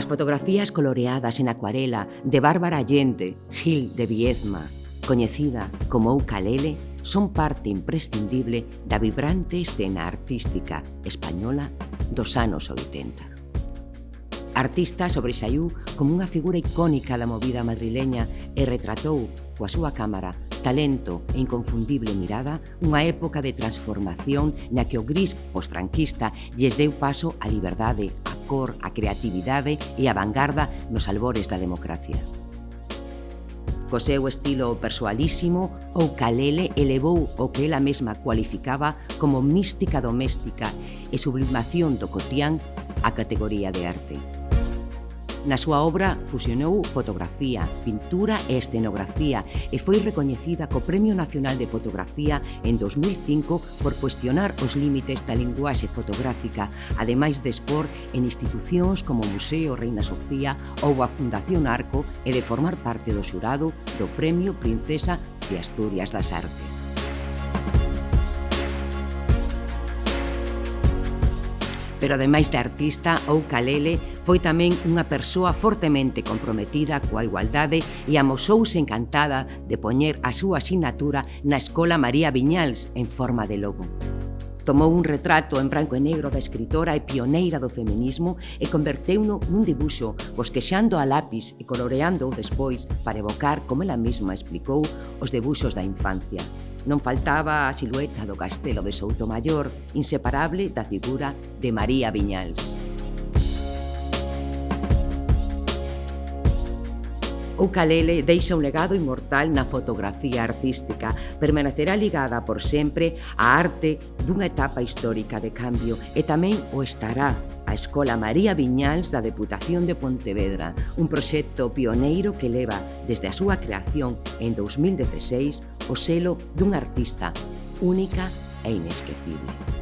As fotografías coloreadas en acuarela de Bárbara Allende, Gil de Viedma, coñecida como Ucalele, son parte imprescindible da vibrante escena artística española dos anos 80. Artista sobresaiu como unha figura icónica da movida madrileña e retratou coa súa cámara talento e inconfundible mirada unha época de transformación na que o gris posfranquista lles deu paso á liberdade, cor, a creatividade e a vanguarda nos albores da democracia. Co seu estilo persoalísimo, o Calele elevou o que ela mesma cualificaba como mística doméstica e sublimación do cotián a categoría de arte. Na súa obra fusionou fotografía, pintura e escenografía e foi recoñecida co Premio Nacional de Fotografía en 2005 por cuestionar os límites da linguaxe fotográfica, ademais de expor en institucións como o Museo Reina Sofía ou a Fundación Arco e de formar parte do xurado do Premio Princesa de Asturias das Artes. pero ademais de artista, Oukalele foi tamén unha persoa fortemente comprometida coa igualdade e amosouse encantada de poñer a súa asignatura na Escola María Viñals en forma de logo. Tomou un retrato en branco e negro da escritora e pioneira do feminismo e converteu-no nun dibuxo bosquexando a lápis e coloreando despois para evocar, como ela mesma explicou, os debuxos da infancia. Non faltaba a silueta do castelo de Soutomaior inseparable da figura de María Viñals. O Calele deixa un legado inmortal na fotografía artística. Permanecerá ligada por sempre á arte dunha etapa histórica de cambio e tamén o estará a Escola María Viñals da Deputación de Pontevedra, un proxecto pioneiro que leva desde a súa creación en 2016 o selo dun artista única e inesquecible.